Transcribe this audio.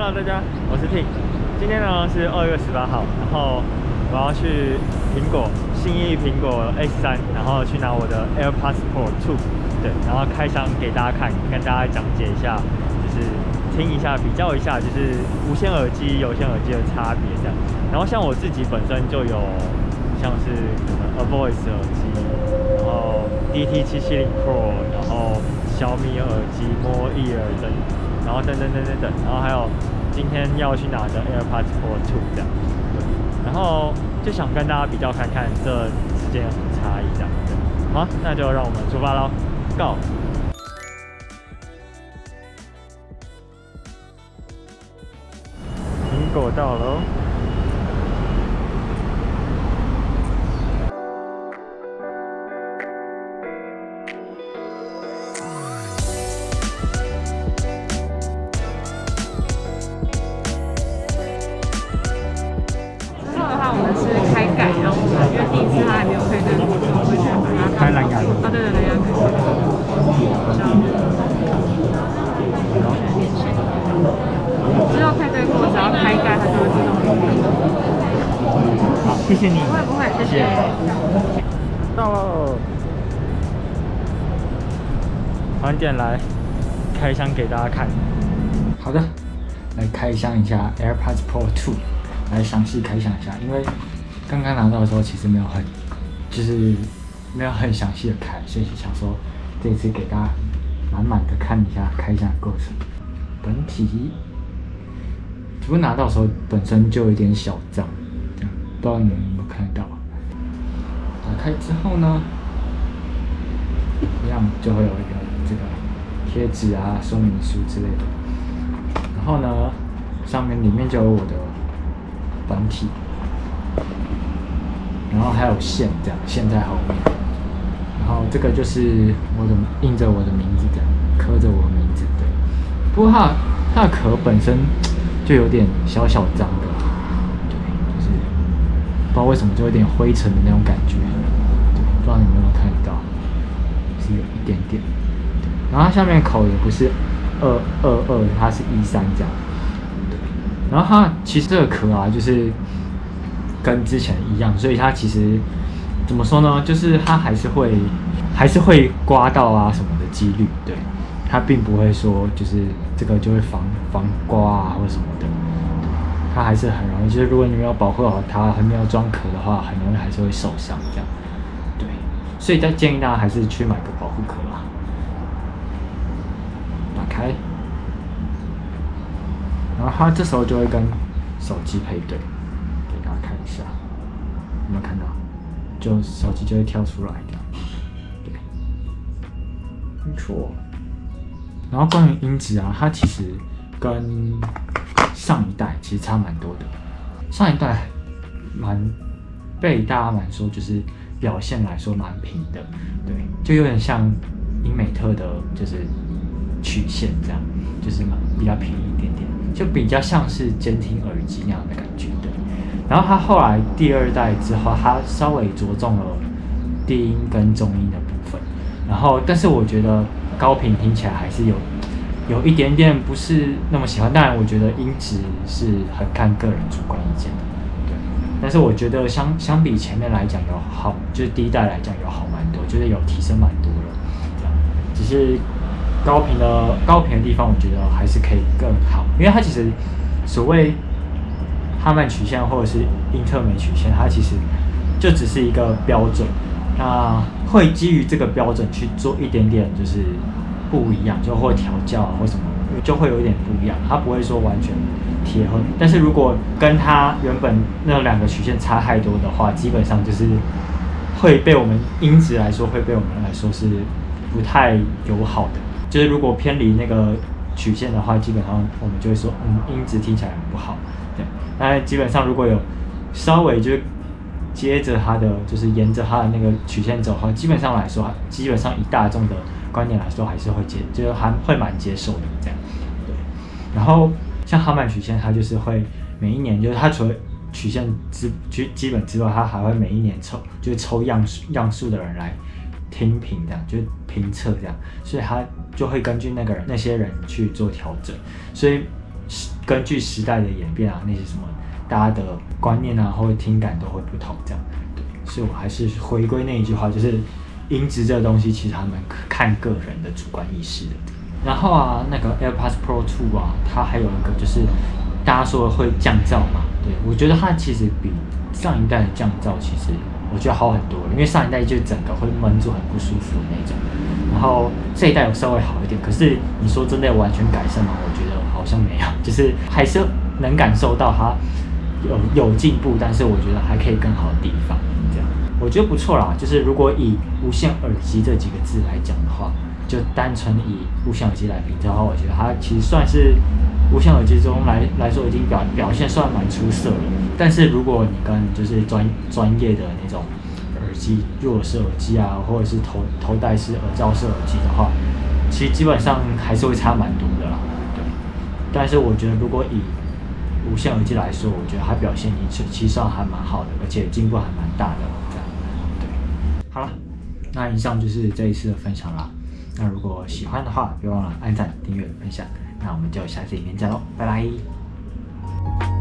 Hello，大家，我是 T。今天呢是二月十八号，然后我要去苹果新一苹果 S 三，然后去拿我的 AirPods Pro 2，对，然后开箱给大家看，跟大家讲解一下，就是听一下，比较一下，就是无线耳机、有线耳机的差别这样。然后像我自己本身就有像是可能 A Voice 耳机，然后 DT 七七零 Pro，然后小米耳机 More Ear 等。然后等等等等等，然后还有今天要去拿的 AirPods Pro 2这样，然后就想跟大家比较看看这之间有什么差异这样，子，好，那就让我们出发喽，Go！苹果到了谢谢你。不会不会，谢谢。到了，晚点来开箱给大家看。好的，来开箱一下 AirPods Pro 2，来详细开箱一下。因为刚刚拿到的时候其实没有很，就是没有很详细的开，所以想说这次给大家满满的看一下开箱的过程。本体，只不过拿到的时候本身就有点小脏，不知道你们有没有看到。打开之后呢，一样就会有一个这个贴纸啊、说明书之类的。然后呢，上面里面就有我的本体，然后还有线，这样线在后面。然后这个就是我的印着我的名字，这样刻着我的名字，对。不过它它的壳本身就有点小小脏的，不知道为什么就有点灰尘的那种感觉，对，不知道你有没有看到，是有一点点。然后它下面口也不是二二二，它是一三这样。对，然后它其实这个壳啊，就是跟之前一样，所以它其实怎么说呢？就是它还是会还是会刮到啊什么的几率，对，它并不会说就是这个就会防防刮啊或什么的，它还是很容易。就是如果你没有保护好它，还没有装壳的话，很容易还是会受伤这样。对，所以再建议大家还是去买个保护壳吧。打开，然后它这时候就会跟手机配对，给大家看一下，有没有看到？就手机就会跳出来的，对，没错。然后关于音质啊，它其实跟上一代其实差蛮多的，上一代蛮被大家蛮说就是表现来说蛮平的，对，就有点像英美特的，就是曲线这样，就是蛮比较平一点点，就比较像是监听耳机那样的感觉，对。然后它后来第二代之后，它稍微着重了低音跟中音的部分，然后但是我觉得高频听起来还是有有一点点不是那么喜欢，当然我觉得音质是很看个人主观意见的，对。但是我觉得相相比前面来讲有好，就是第一代来讲有好蛮多，就是有提升蛮多了，这样。只是高频的高频的地方，我觉得还是可以更好，因为它其实所谓哈曼曲线或者是英特美曲线，它其实就只是一个标准，那会基于这个标准去做一点点就是不一样，就会调教啊或什么，就会有一点不一样，它不会说完全贴合。但是如果跟它原本那两个曲线差太多的话，基本上就是会被我们音质来说，会被我们来说是不太友好的。就是如果偏离那个曲线的话，基本上我们就会说，嗯，音质听起来不好。对，那基本上如果有稍微就接着它的，就是沿着它的那个曲线走的话，基本上来说，基本上以大众的观念来说，还是会接，就是还会蛮接受的这样。对，然后像哈曼曲线，它就是会每一年，就是它除了曲线之基基本之外，它还会每一年抽，就是抽样数样数的人来听评这样，就是评测这样，所以它就会根据那个人那些人去做调整，所以根据时代的演变啊，那些什么大家的观念啊或者听感都会不同，这样。对，所以我还是回归那一句话，就是音质这个东西，其实他们看个人的主观意识的。然后啊，那个 AirPods Pro 2啊，它还有一个就是大家说会降噪嘛，对我觉得它其实比上一代的降噪其实我觉得好很多，因为上一代就整个会闷住很不舒服的那种，然后这一代有稍微好一点，可是你说真的完全改善吗？我觉得好像没有，就是还是能感受到它有有进步，但是我觉得还可以更好的地方，这样我觉得不错啦。就是如果以无线耳机这几个字来讲的话。就单纯以无线耳机来比较的话，我觉得它其实算是无线耳机中来来说已经表表现算蛮出色了。但是如果你跟就是专专业的那种耳机，入式耳机啊，或者是头头戴式耳罩式耳机的话，其实基本上还是会差蛮多的啦。对。但是我觉得如果以无线耳机来说，我觉得它表现其实算还蛮好的，而且进步还蛮大的。好了那以上就是这一次的分享了那如果喜欢的话别忘了按赞订阅分享。那我们就下次影片见喽拜拜。